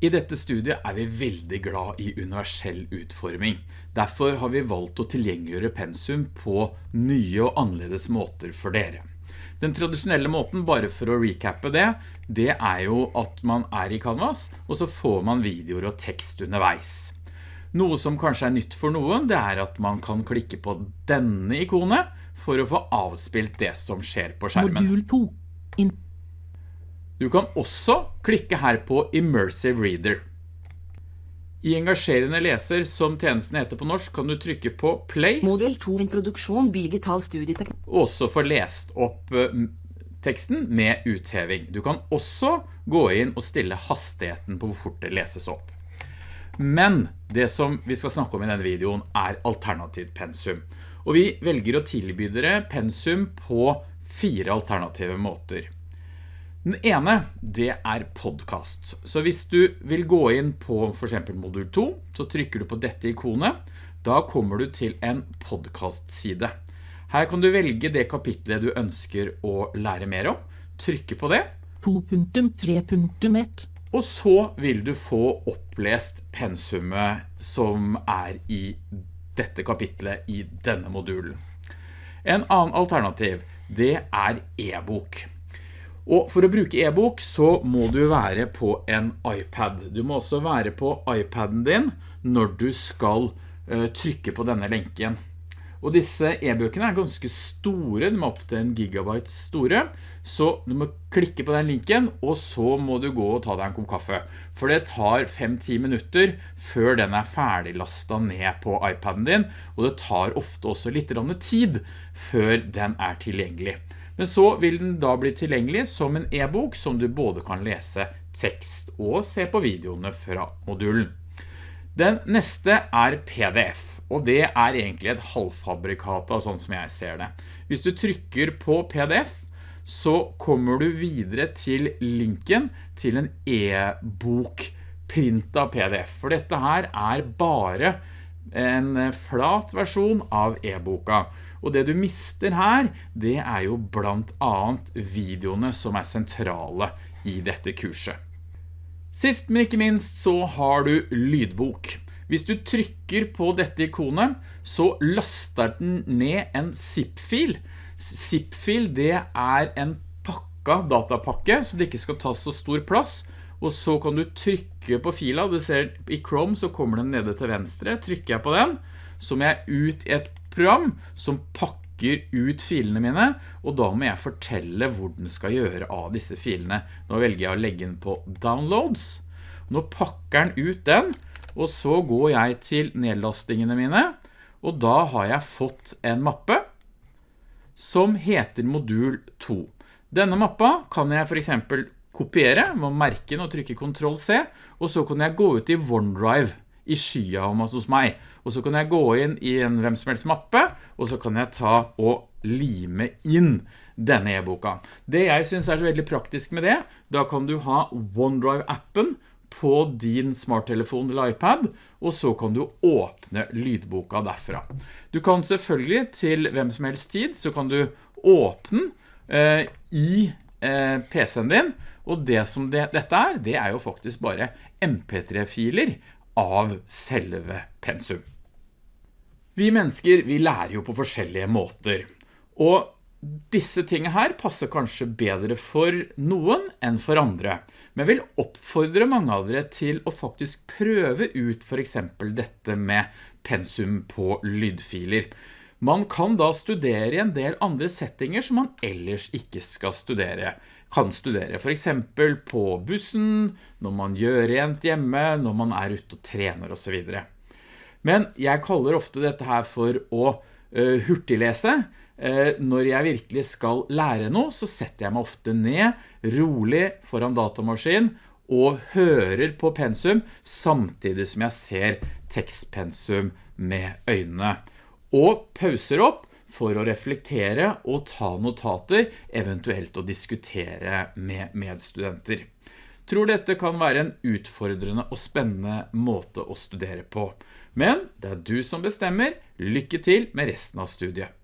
I dette studiet er vi veldig glad i universell utforming. Derfor har vi valgt å tilgjengeliggjøre pensum på nye og annerledes måter for dere. Den tradisjonelle måten, bare for å recappe det, det er jo at man er i Canvas, og så får man videoer og tekst underveis. Noe som kanskje er nytt for noen, det er at man kan klikke på denne ikonet for å få avspilt det som skjer på skjermen. Modul 2. Du kan også klikke her på Immersive Reader. I engasjerende leser, som tjenesten heter på norsk, kan du trykke på play, Modul 2 Introduksjon digital studieteknikk. og også få lest opp eh, teksten med utheving. Du kan også gå inn og stille hastigheten på hvor fort det leses opp. Men det som vi skal snakke om i denne videoen er alternativt pensum. Og vi velger å tilby dere pensum på fire alternative måter. Den ene, det er podcast. Så hvis du vil gå inn på for eksempel modul 2, så trykker du på dette ikonet. Da kommer du til en podcast-side. Her kan du velge det kapitlet du ønsker å lære mer om. Trykke på det, 2.3.1 og så vil du få opplest pensumet som er i dette kapitlet i denne modulen. En annen alternativ, det er e-bok. Og for å bruke e-bok så må du være på en iPad. Du må også være på iPaden din når du skal eh, trykke på denne lenken. Og disse e-bøkene er ganske store, de er opp til en gigabyte store, så du må klikke på den linken, og så må du gå og ta deg en kopp kaffe. For det tar 5-10 minutter før den er ferdiglastet ned på iPaden din, og det tar ofte også litt tid før den er tilgjengelig. Men så vil den da bli tilgjengelig som en e-bok som du både kan lese tekst og se på videoene fra modulen. Den neste er PDF, og det er egentlig et halvfabrikat av sånn som jeg ser det. Hvis du trykker på PDF, så kommer du videre til linken til en e-bok print av PDF, for dette her er bare en flat versjon av e-boka. Og det du mister her, det er jo blant annet videoene som er sentrale i dette kurset. Sist, men ikke minst, så har du lydbok. Hvis du trykker på dette ikonet, så laster den ned en zip-fil. Zip-fil, det er en pakka datapakke, så det ikke skal ta så stor plass. Og så kan du trykke på fila, du ser i Chrome så kommer den nede til venstre. Trykker jeg på den, så må jeg ut i et program som pakker ut filene mine, og da må jeg fortelle hvor den skal gjøre av disse filene. Nå velger jeg å legge den på downloads. Nå pakker den ut den, og så går jeg til nedlastingene mine, og da har jeg fått en mappe som heter modul 2. Denne mappa kan jeg for eksempel kopiere, må merke den og trykke Ctrl C, og så kan jeg gå ut i OneDrive i skya hos meg, og så kan jeg gå inn i en hvem som helst mappe, og så kan jeg ta og lime inn denne e-boka. Det jeg synes er så veldig praktisk med det, da kan du ha OneDrive-appen på din smarttelefon eller iPad, og så kan du åpne lydboka derfra. Du kan selvfølgelig til hvem som helst tid, så kan du åpne eh, i eh, PC-en din, og det som det, dette er, det er jo faktisk bare MP3-filer av selve pensum. Vi mennesker, vi lærer jo på forskjellige måter, og disse tingene her passer kanskje bedre for noen enn for andre, men vil oppfordre mange av dere til å faktisk prøve ut for eksempel dette med pensum på lydfiler. Man kan da studere i en del andre settinger som man ellers ikke skal studere. Kan studere for eksempel på bussen, når man gjør rent hjemme, når man er ute og trener og så videre. Men jeg kaller ofte dette her for å uh, hurtiglese. Uh, når jeg virkelig skal lære noe, så setter jeg meg ofte ned, rolig foran datamaskin, og hører på pensum, samtidig som jeg ser tekstpensum med øynene. Og pauser opp for å reflektere og ta notater, eventuelt å diskutere med medstudenter. Tror dette kan være en utfordrende og spennende måte å studere på. Men det er du som bestemmer. Lykke til med resten av studiet.